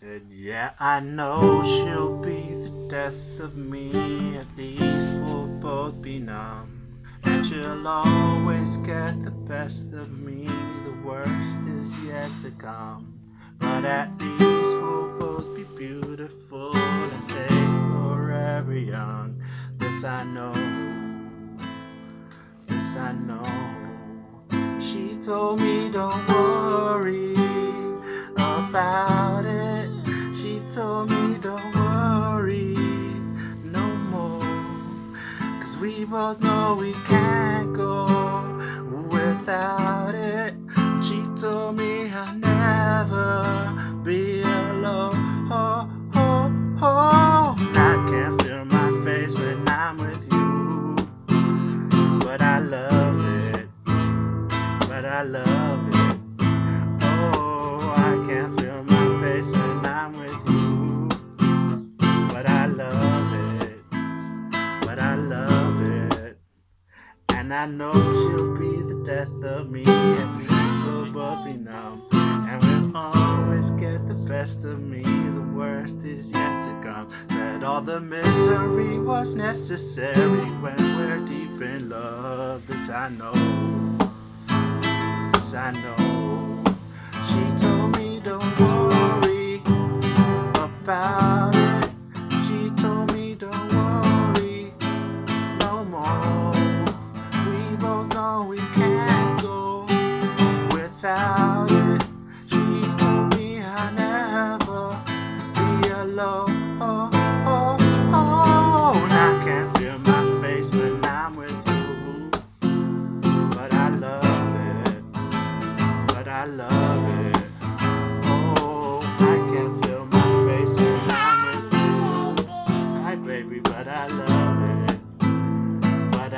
Said, yeah, I know she'll be the death of me. At least we'll both be numb. And she'll always get the best of me. The worst is yet to come. But at least we'll both be beautiful and stay forever young. This I know. This I know. She told me don't worry about told me don't worry no more. Cause we both know we can't go without it. She told me I'll never be alone. Oh, oh, oh. I can't feel my face when I'm with you. But I love it. But I love And I know she'll be the death of me. At least we'll both numb. And we'll always get the best of me. The worst is yet to come. Said all the misery was necessary when we're deep in love. This I know. This I know. She told me don't worry about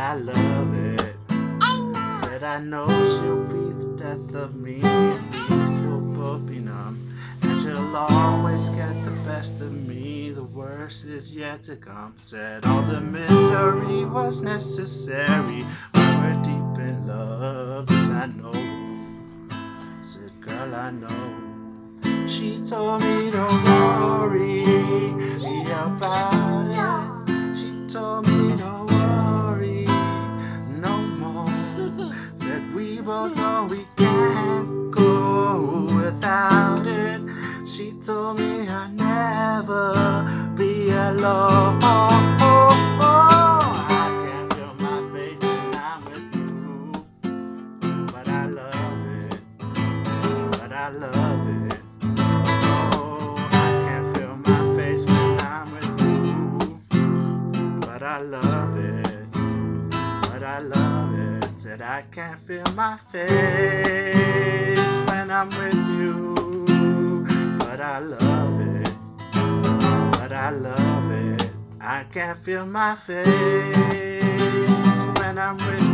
I love it. Said I know she'll be the death of me. Least we'll both be numb. And she'll always get the best of me. The worst is yet to come. Said all the misery was necessary. We're deep in love. Yes, I know. Said, girl, I know. She told me don't worry both know we can't go without it. She told me I'll never be alone. Oh, oh, oh. I can't feel my face when I'm with you, but I love it. But I love it. Oh, I can't feel my face when I'm with you, but I love it. But I love it. Said I can't feel my face when I'm with you, but I love it. But I love it. I can't feel my face when I'm with